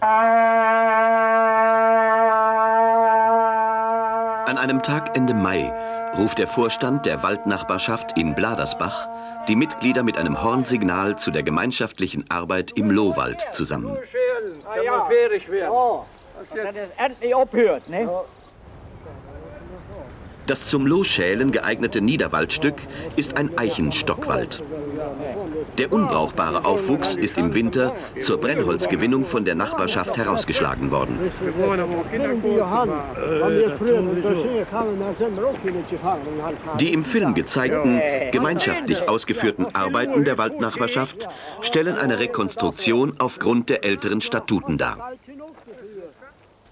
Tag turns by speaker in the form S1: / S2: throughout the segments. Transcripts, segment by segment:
S1: An einem Tag Ende Mai ruft der Vorstand der Waldnachbarschaft in Bladersbach die Mitglieder mit einem Hornsignal zu der gemeinschaftlichen Arbeit im Lohwald zusammen. Das zum Lohschälen geeignete Niederwaldstück ist ein Eichenstockwald. Der unbrauchbare Aufwuchs ist im Winter zur Brennholzgewinnung von der Nachbarschaft herausgeschlagen worden. Die im Film gezeigten, gemeinschaftlich ausgeführten Arbeiten der Waldnachbarschaft stellen eine Rekonstruktion aufgrund der älteren Statuten dar.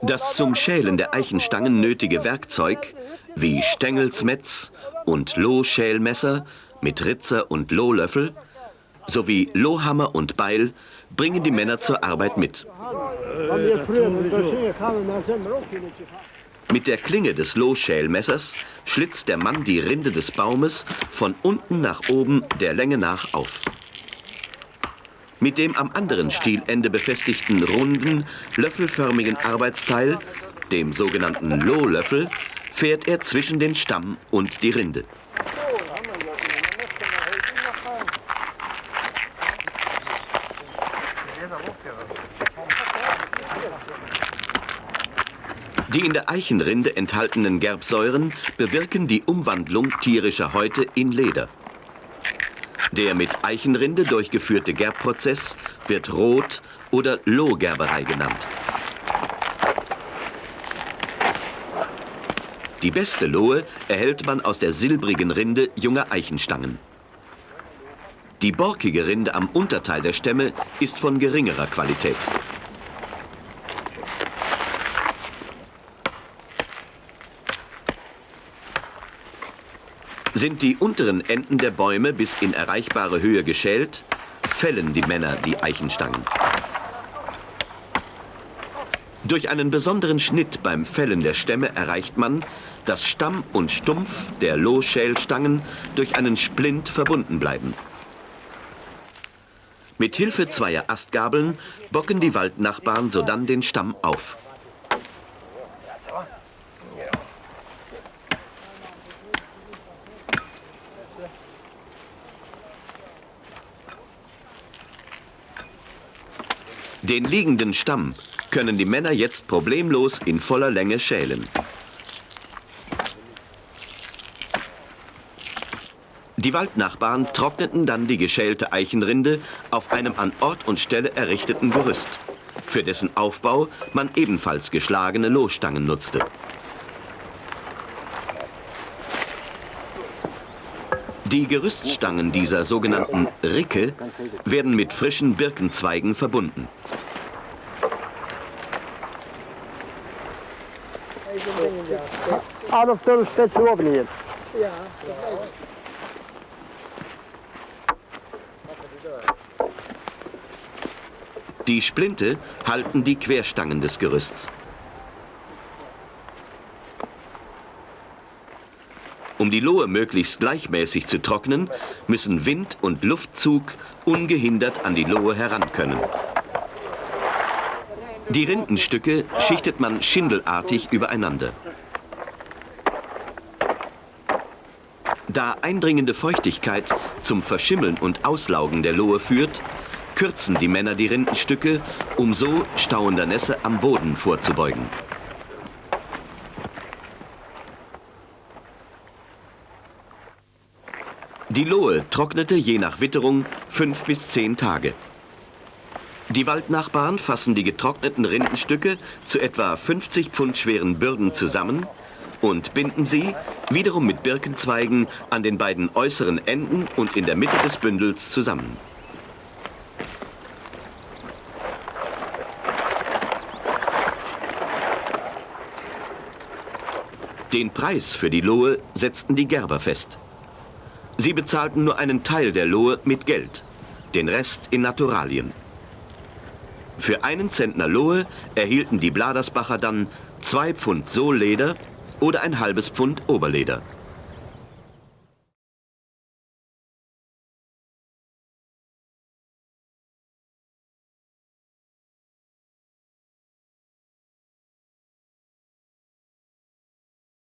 S1: Das zum Schälen der Eichenstangen nötige Werkzeug wie Stängelsmetz und Lohschälmesser mit Ritzer und Lohlöffel sowie Lohhammer und Beil bringen die Männer zur Arbeit mit. Mit der Klinge des Lohschälmessers schlitzt der Mann die Rinde des Baumes von unten nach oben der Länge nach auf. Mit dem am anderen Stielende befestigten runden, löffelförmigen Arbeitsteil, dem sogenannten Lohlöffel, fährt er zwischen den Stamm und die Rinde. Die in der Eichenrinde enthaltenen Gerbsäuren bewirken die Umwandlung tierischer Häute in Leder. Der mit Eichenrinde durchgeführte Gerbprozess wird Rot- oder Lohgerberei genannt. Die beste Lohe erhält man aus der silbrigen Rinde junger Eichenstangen. Die borkige Rinde am Unterteil der Stämme ist von geringerer Qualität. Sind die unteren Enden der Bäume bis in erreichbare Höhe geschält, fällen die Männer die Eichenstangen. Durch einen besonderen Schnitt beim Fällen der Stämme erreicht man, dass Stamm und Stumpf der Lohschälstangen durch einen Splint verbunden bleiben. Mit Hilfe zweier Astgabeln bocken die Waldnachbarn sodann den Stamm auf. Den liegenden Stamm können die Männer jetzt problemlos in voller Länge schälen. Die Waldnachbarn trockneten dann die geschälte Eichenrinde auf einem an Ort und Stelle errichteten Gerüst, für dessen Aufbau man ebenfalls geschlagene Lohstangen nutzte. Die Gerüststangen dieser sogenannten Ricke werden mit frischen Birkenzweigen verbunden.
S2: Adolf Dörr steht oben hier.
S1: Die Splinte halten die Querstangen des Gerüsts. Um die Lohe möglichst gleichmäßig zu trocknen, müssen Wind und Luftzug ungehindert an die Lohe heran können. Die Rindenstücke schichtet man schindelartig übereinander. Da eindringende Feuchtigkeit zum Verschimmeln und Auslaugen der Lohe führt, kürzen die Männer die Rindenstücke, um so stauender Nässe am Boden vorzubeugen. Die Lohe trocknete je nach Witterung fünf bis zehn Tage. Die Waldnachbarn fassen die getrockneten Rindenstücke zu etwa 50 Pfund schweren Bürden zusammen und binden sie, wiederum mit Birkenzweigen, an den beiden äußeren Enden und in der Mitte des Bündels zusammen. Den Preis für die Lohe setzten die Gerber fest. Sie bezahlten nur einen Teil der Lohe mit Geld, den Rest in Naturalien. Für einen Zentner Lohe erhielten die Bladersbacher dann zwei Pfund Sohlleder oder ein halbes Pfund Oberleder.